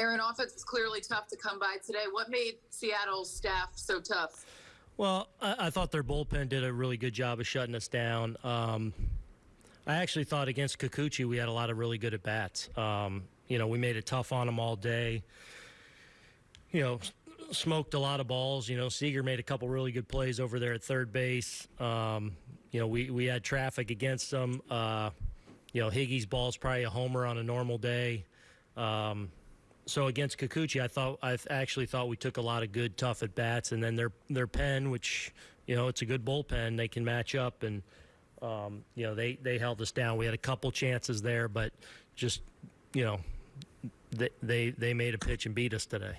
Aaron, offense is clearly tough to come by today. What made Seattle's staff so tough? Well, I, I thought their bullpen did a really good job of shutting us down. Um, I actually thought against Kikuchi we had a lot of really good at bats. Um, you know, we made it tough on them all day. You know, smoked a lot of balls. You know, Seager made a couple really good plays over there at third base. Um, you know, we, we had traffic against them. Uh, you know, Higgy's ball's probably a homer on a normal day. Um, so against Kikuchi, I thought I actually thought we took a lot of good tough at bats, and then their their pen, which you know it's a good bullpen, they can match up, and um, you know they they held us down. We had a couple chances there, but just you know they they, they made a pitch and beat us today.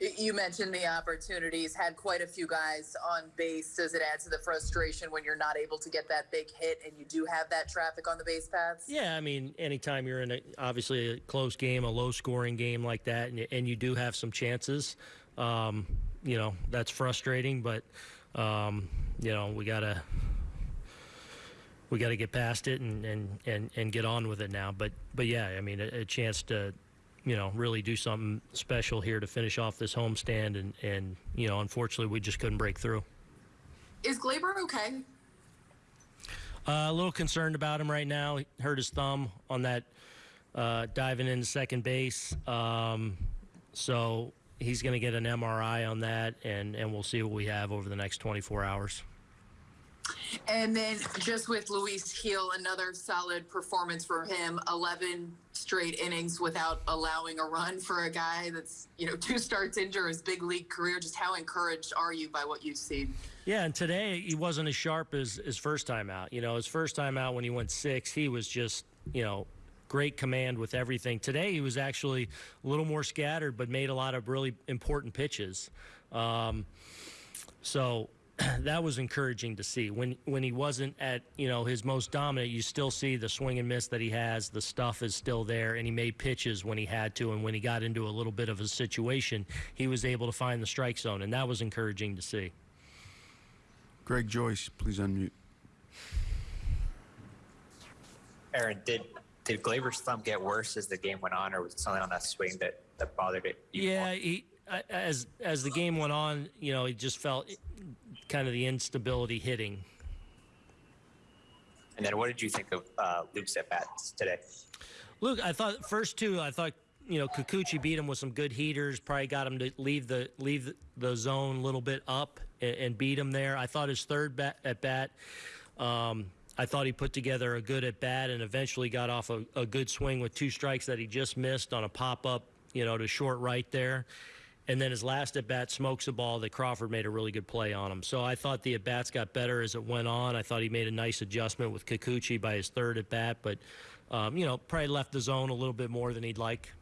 You mentioned the opportunities, had quite a few guys on base. Does it add to the frustration when you're not able to get that big hit and you do have that traffic on the base paths? Yeah, I mean, anytime you're in a, obviously a close game, a low scoring game like that, and, and you do have some chances, um, you know, that's frustrating, but, um, you know, we got to. We got to get past it and, and, and, and get on with it now. But but yeah, I mean, a, a chance to you know, really do something special here to finish off this homestand. And, and you know, unfortunately, we just couldn't break through. Is Gleyber okay? Uh, a little concerned about him right now. He hurt his thumb on that uh, diving into second base. Um, so he's going to get an MRI on that, and, and we'll see what we have over the next 24 hours. And then just with Luis Gil, another solid performance for him. 11 straight innings without allowing a run for a guy that's, you know, two starts into his big league career. Just how encouraged are you by what you've seen? Yeah, and today he wasn't as sharp as his first time out. You know, his first time out when he went six, he was just, you know, great command with everything. Today he was actually a little more scattered, but made a lot of really important pitches. Um, so that was encouraging to see. When when he wasn't at you know his most dominant, you still see the swing and miss that he has. The stuff is still there, and he made pitches when he had to. And when he got into a little bit of a situation, he was able to find the strike zone, and that was encouraging to see. Greg Joyce, please unmute. Aaron, did did Gleyber's thumb get worse as the game went on, or was it something on that swing that, that bothered it? Yeah, he, as as the game went on, you know, he just felt kind of the instability hitting. And then what did you think of uh, Luke's at bats today? Luke, I thought first two, I thought you know Kikuchi beat him with some good heaters. Probably got him to leave the leave the zone a little bit up and, and beat him there. I thought his third bat, at bat. Um, I thought he put together a good at bat and eventually got off a, a good swing with two strikes that he just missed on a pop up, you know, to short right there. And then his last at bat smokes a ball that Crawford made a really good play on him. So I thought the at bats got better as it went on. I thought he made a nice adjustment with Kikuchi by his third at bat, but um, you know probably left the zone a little bit more than he'd like.